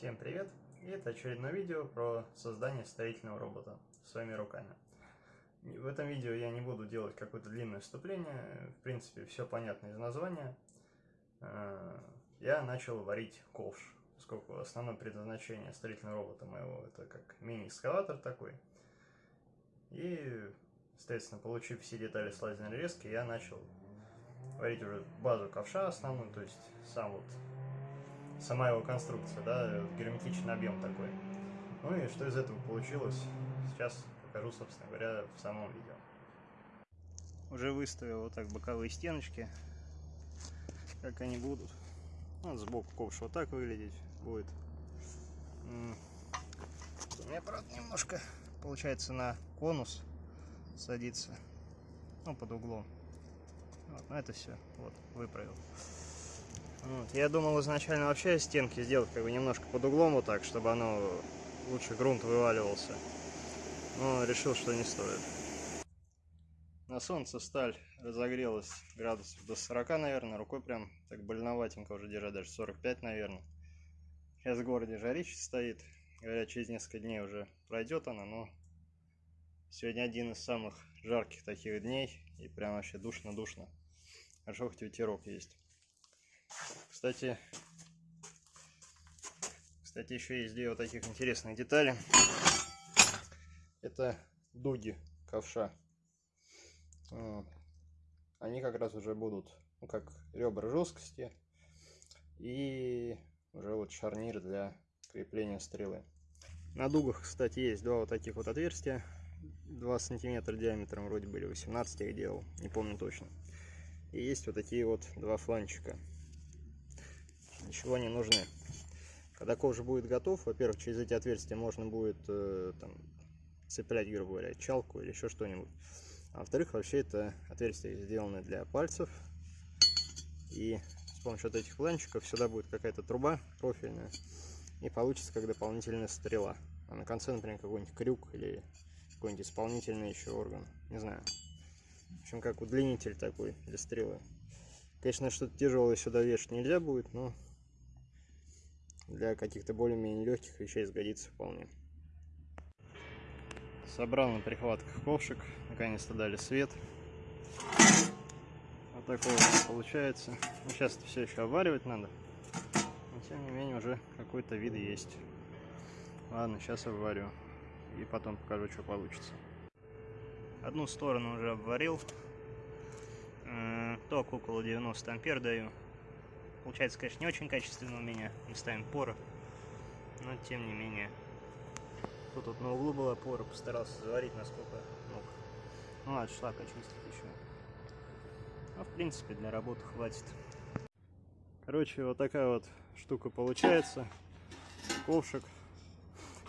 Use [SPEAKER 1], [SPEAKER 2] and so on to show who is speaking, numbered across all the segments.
[SPEAKER 1] Всем привет! И это очередное видео про создание строительного робота своими руками. В этом видео я не буду делать какое-то длинное вступление, в принципе все понятно из названия. Э, я начал варить ковш, поскольку основное предназначение строительного робота моего это как мини-экскаватор такой. И, соответственно, получив все детали с лазерной резки, я начал варить уже базу ковша основную, то есть сам вот сама его конструкция, да, герметичный объем такой. Ну и что из этого получилось, сейчас покажу, собственно говоря, в самом видео. Уже выставил вот так боковые стеночки, как они будут. Вот сбоку ковш вот так выглядеть будет. У меня, правда, немножко получается на конус садится, ну, под углом. Вот, но это все, вот, выправил. Вот. Я думал изначально вообще стенки сделать как бы немножко под углом вот так, чтобы оно лучше грунт вываливался. Но решил, что не стоит. На солнце сталь разогрелась градусов до 40, наверное. Рукой прям так больноватенько уже держать, даже 45, наверное. Сейчас в городе жарище стоит. Говорят, через несколько дней уже пройдет она, но сегодня один из самых жарких таких дней. И прям вообще душно-душно. Хорошо, хоть ветерок есть. Кстати, кстати, еще есть две вот таких интересных детали. Это дуги ковша. Они как раз уже будут, ну, как ребра жесткости. И уже вот шарнир для крепления стрелы. На дугах, кстати, есть два вот таких вот отверстия. 2 сантиметра диаметром вроде были 18 я их делал, не помню точно. И есть вот такие вот два фланчика ничего не нужны. Когда кожа будет готов, во-первых, через эти отверстия можно будет э, там, цеплять, грубо говоря, чалку или еще что-нибудь. А во-вторых, вообще это отверстия сделаны для пальцев. И с помощью вот этих планчиков сюда будет какая-то труба профильная. И получится как дополнительная стрела. А на конце, например, какой-нибудь крюк или какой-нибудь исполнительный еще орган. Не знаю. В общем, как удлинитель такой для стрелы. Конечно, что-то тяжелое сюда вешать нельзя будет, но для каких-то более-менее легких вещей сгодится вполне. Собрал на прихватках ковшик, наконец-то дали свет. Вот такой вот получается. Ну, сейчас это все еще обваривать надо. Но тем не менее уже какой-то вид есть. Ладно, сейчас обварю. И потом покажу, что получится. Одну сторону уже обварил. Ток около 90 ампер даю. Получается, конечно, не очень качественно у меня местами пора, но тем не менее. Тут вот на углу была пора, постарался заварить насколько мог. Ну ладно, шлак очистить еще. А в принципе для работы хватит. Короче, вот такая вот штука получается. Ковшик.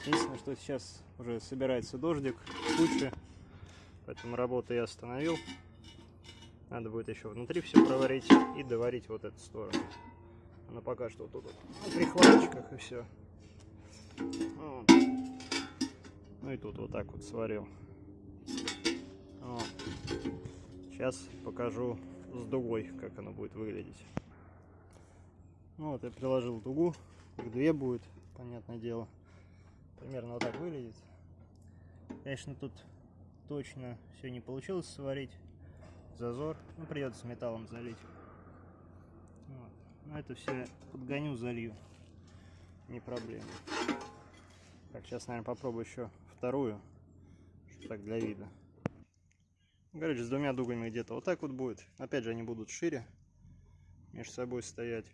[SPEAKER 1] Единственное, что сейчас уже собирается дождик, тучи. Поэтому работу я остановил. Надо будет еще внутри все проварить и доварить вот эту сторону. Она пока что тут вот на прихватчиках и все. Вот. Ну и тут вот так вот сварил. Вот. Сейчас покажу с дугой, как она будет выглядеть. Ну вот я приложил дугу, их две будет, понятное дело. Примерно вот так выглядит. Конечно, тут точно все не получилось сварить зазор. Ну, придется металлом залить. Вот. Но это все подгоню, залью. Не проблема. Так, сейчас, наверное, попробую еще вторую. Так, для вида. Короче, с двумя дугами где-то вот так вот будет. Опять же, они будут шире. Между собой стоять.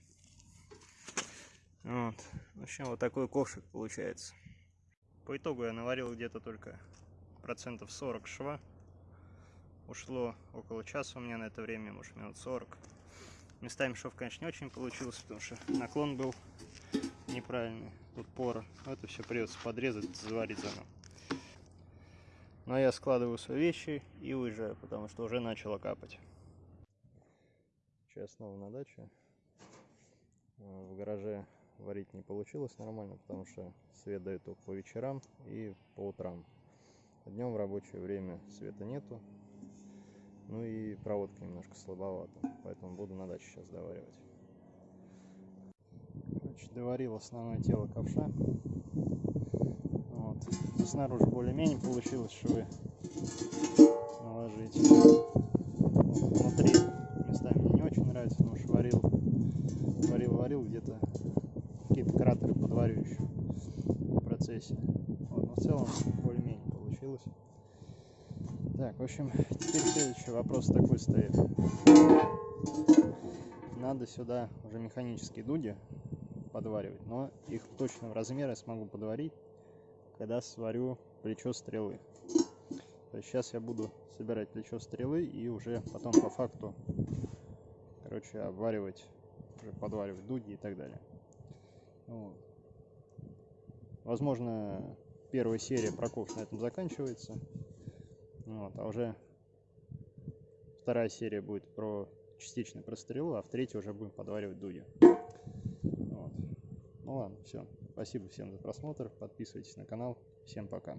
[SPEAKER 1] Вот. В общем, вот такой ковшик получается. По итогу я наварил где-то только процентов 40 шва. Ушло около часа у меня на это время, может минут 40. Местами шов, конечно, не очень получился, потому что наклон был неправильный. Тут пора. Это все придется подрезать, заварить заново. Но я складываю свои вещи и уезжаю, потому что уже начало капать. Сейчас снова на даче. В гараже варить не получилось нормально, потому что свет дает только по вечерам и по утрам. Днем в рабочее время света нету, ну и проводка немножко слабовата, поэтому буду на даче сейчас доваривать. Значит, доварил основное тело ковша. Вот. Снаружи более-менее получилось швы наложить. Внутри местами мне не очень нравится, потому что варил, варил, варил где-то какие-то кратеры подварю еще в процессе. Вот, но в целом более-менее получилось. Так, в общем, теперь следующий вопрос такой стоит. Надо сюда уже механические дуди подваривать, но их точного размера я смогу подварить, когда сварю плечо стрелы. То есть сейчас я буду собирать плечо стрелы и уже потом по факту, короче, обваривать, уже подваривать дуги и так далее. Вот. Возможно, первая серия проков на этом заканчивается. Вот, а уже вторая серия будет про частично про стрелу, а в третьей уже будем подваривать дуги. Вот. Ну ладно, все. Спасибо всем за просмотр. Подписывайтесь на канал. Всем пока.